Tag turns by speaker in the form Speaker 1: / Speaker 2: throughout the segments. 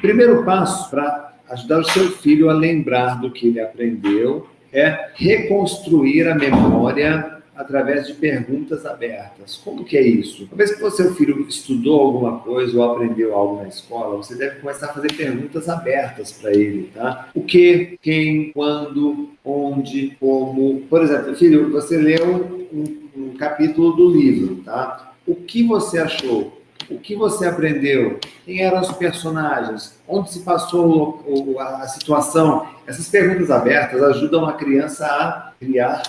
Speaker 1: Primeiro passo para ajudar o seu filho a lembrar do que ele aprendeu é reconstruir a memória através de perguntas abertas. Como que é isso? Uma vez que o seu filho estudou alguma coisa ou aprendeu algo na escola, você deve começar a fazer perguntas abertas para ele, tá? O que, quem, quando, onde, como. Por exemplo, filho, você leu um, um capítulo do livro, tá? O que você achou? O que você aprendeu? Quem eram os personagens? Onde se passou a situação? Essas perguntas abertas ajudam a criança a criar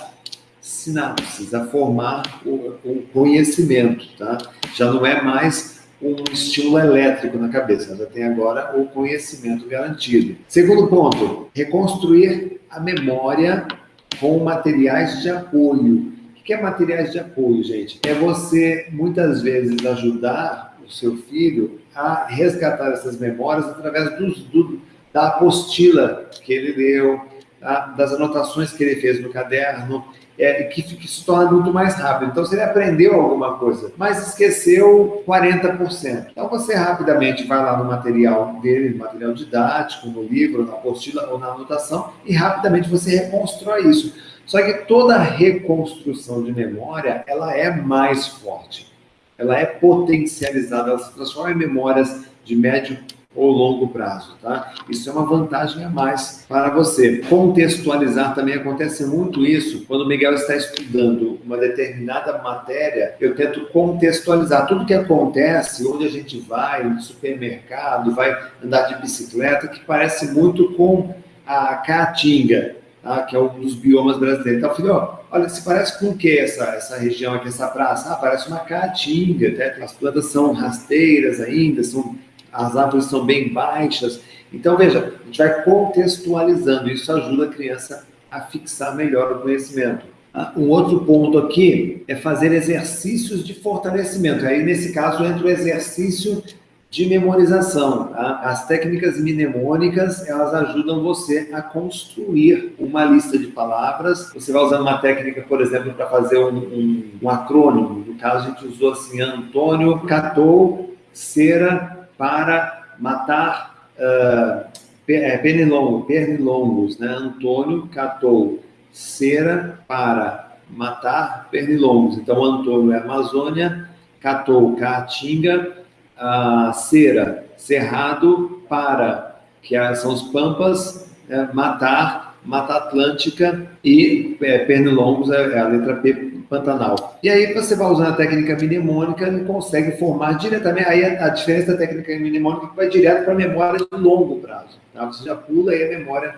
Speaker 1: sinapses, a formar o, o conhecimento, tá? Já não é mais um estímulo elétrico na cabeça, já tem agora o conhecimento garantido. Segundo ponto, reconstruir a memória com materiais de apoio. O que é materiais de apoio, gente? É você, muitas vezes, ajudar seu filho a resgatar essas memórias através dos, do, da apostila que ele leu, tá? das anotações que ele fez no caderno, é, que, que se torna muito mais rápido. Então, se ele aprendeu alguma coisa, mas esqueceu 40%. Então, você rapidamente vai lá no material dele, no material didático, no livro, na apostila ou na anotação, e rapidamente você reconstrói isso. Só que toda reconstrução de memória, ela é mais forte. Ela é potencializada, ela se transforma em memórias de médio ou longo prazo, tá? Isso é uma vantagem a mais para você. Contextualizar também acontece muito isso quando o Miguel está estudando uma determinada matéria, eu tento contextualizar tudo que acontece, onde a gente vai, no supermercado, vai andar de bicicleta, que parece muito com a caatinga, tá? que é um dos biomas brasileiros. Então, ó, olha, se parece com o que essa, essa região aqui, essa praça? Ah, parece uma caatinga, tá? as plantas são rasteiras ainda, são as árvores são bem baixas. Então, veja, a gente vai contextualizando, isso ajuda a criança a fixar melhor o conhecimento. Ah, um outro ponto aqui é fazer exercícios de fortalecimento. Aí, nesse caso, entra o exercício de memorização. Tá? As técnicas mnemônicas, elas ajudam você a construir uma lista de palavras. Você vai usando uma técnica, por exemplo, para fazer um, um, um acrônimo. No caso, a gente usou assim, Antônio catou cera para matar uh, pernilongo, pernilongos. Né? Antônio catou cera para matar pernilongos. Então, Antônio é Amazônia, catou caatinga, uh, cera, cerrado para, que são os pampas, uh, matar Mata Atlântica e é, Pernilongos é, é a letra P Pantanal. E aí você vai usando a técnica mnemônica e consegue formar diretamente, aí a, a diferença da técnica mnemônica é que vai direto para a memória de longo prazo. Tá? Você já pula aí a memória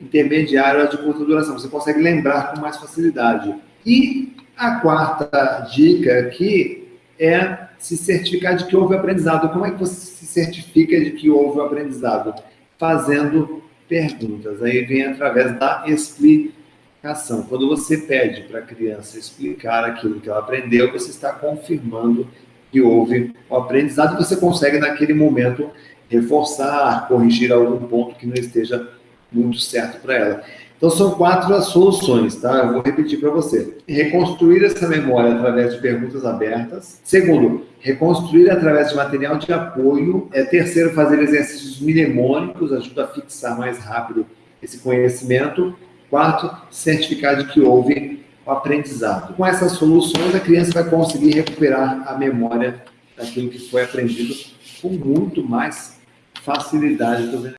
Speaker 1: intermediária de curta duração, você consegue lembrar com mais facilidade. E a quarta dica aqui é se certificar de que houve aprendizado. Como é que você se certifica de que houve aprendizado? Fazendo perguntas. Aí vem através da explicação. Quando você pede para a criança explicar aquilo que ela aprendeu, você está confirmando que houve o aprendizado e você consegue, naquele momento, reforçar, corrigir algum ponto que não esteja muito certo para ela. Então, são quatro as soluções, tá? Eu vou repetir para você. Reconstruir essa memória através de perguntas abertas. Segundo, reconstruir através de material de apoio. É, terceiro, fazer exercícios mnemônicos, ajuda a fixar mais rápido esse conhecimento. Quarto, certificar de que houve o aprendizado. Com essas soluções, a criança vai conseguir recuperar a memória daquilo que foi aprendido com muito mais facilidade.